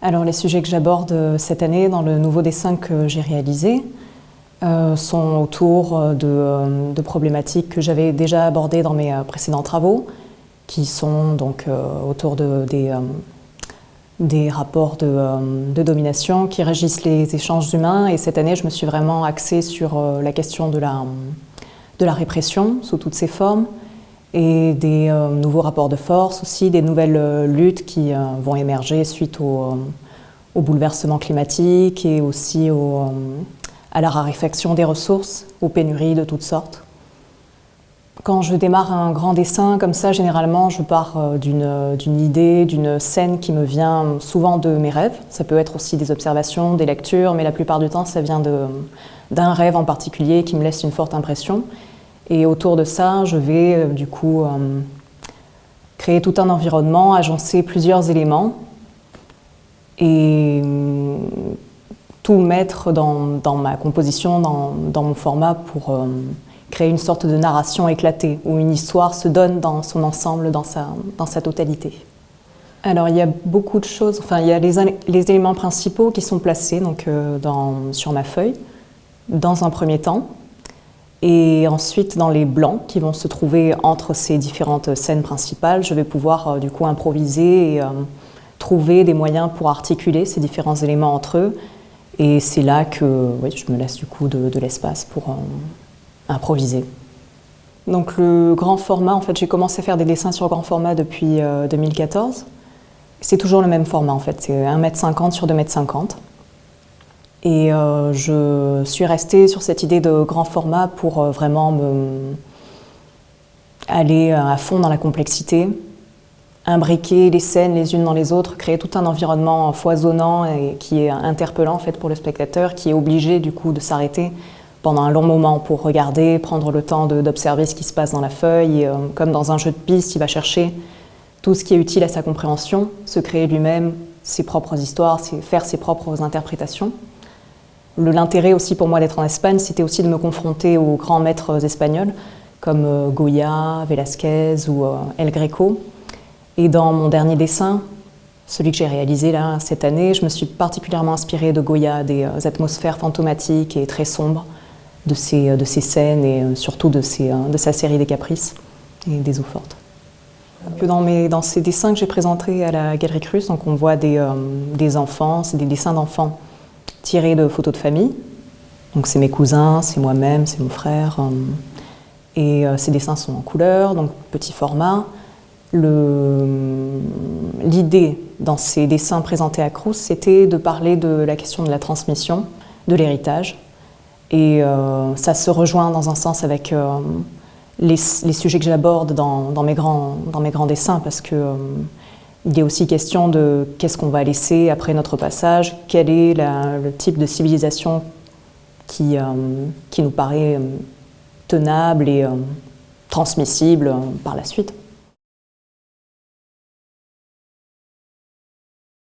Alors les sujets que j'aborde cette année dans le nouveau dessin que j'ai réalisé euh, sont autour de, euh, de problématiques que j'avais déjà abordées dans mes euh, précédents travaux, qui sont donc autour de, des, rapports de, domination qui régissent les échanges humains. Et cette année, je me suis vraiment axée sur la question de la répression sous toutes ses formes et des nouveaux rapports de force aussi, des nouvelles luttes qui vont émerger suite au, bouleversement climatique et aussi au à la raréfaction des ressources, aux pénuries de toutes sortes. Quand je démarre un grand dessin comme ça, généralement, je pars euh, d'une idée, d'une scène qui me vient souvent de mes rêves. Ça peut être aussi des observations, des lectures, mais la plupart du temps, ça vient d'un rêve en particulier qui me laisse une forte impression. Et autour de ça, je vais euh, du coup euh, créer tout un environnement, agencer plusieurs éléments et mettre dans, ma composition, dans, mon format pour euh, créer une sorte de narration éclatée, où une histoire se donne dans son ensemble, dans sa, dans sa totalité. Alors il y a beaucoup de choses, enfin il y a les, les éléments principaux qui sont placés donc, dans, sur ma feuille, dans un premier temps, et ensuite dans les blancs qui vont se trouver entre ces différentes scènes principales, je vais pouvoir euh, du coup improviser et trouver des moyens pour articuler ces différents éléments entre eux et c'est là que je me laisse du coup de, l'espace pour euh, improviser. Donc le grand format, en fait, j'ai commencé à faire des dessins sur grand format depuis 2014. Euh, c'est toujours le même format en fait, c'est 1m50 sur 2m50. Et euh, je suis restée sur cette idée de grand format pour vraiment me aller à fond dans la complexité, imbriquer les scènes les unes dans les autres, créer tout un environnement foisonnant et qui est interpellant en fait pour le spectateur, qui est obligé du coup de s'arrêter pendant un long moment pour regarder, prendre le temps d'observer ce qui se passe dans la feuille. Euh, comme dans un jeu de piste, il va chercher tout ce qui est utile à sa compréhension, se créer lui-même ses propres histoires, faire ses propres interprétations. L'intérêt aussi pour moi d'être en Espagne, c'était aussi de me confronter aux grands maîtres espagnols comme euh, Goya, Velázquez ou euh, El Greco, et dans mon dernier dessin, celui que j'ai réalisé là, cette année, je me suis particulièrement inspirée de Goya, des euh, atmosphères fantomatiques et très sombres de euh, de ces scènes et surtout de, ces, de sa série des caprices et des eaux fortes. Dans, mes, dans ces dessins que j'ai présentés à la Galerie Cruz, on voit des, des enfants, c'est des dessins d'enfants tirés de photos de famille. Donc c'est mes cousins, c'est moi-même, c'est mon frère. et ces dessins sont en couleur, donc petit format. L'idée dans ces dessins présentés à Crous, c'était de parler de la question de la transmission, de l'héritage. Et euh, ça se rejoint dans un sens avec euh, les, sujets que j'aborde dans, mes grands, dessins, parce euh, y a aussi question de qu'est-ce qu'on va laisser après notre passage, quel est le type de civilisation qui, qui nous paraît tenable et transmissible par la suite.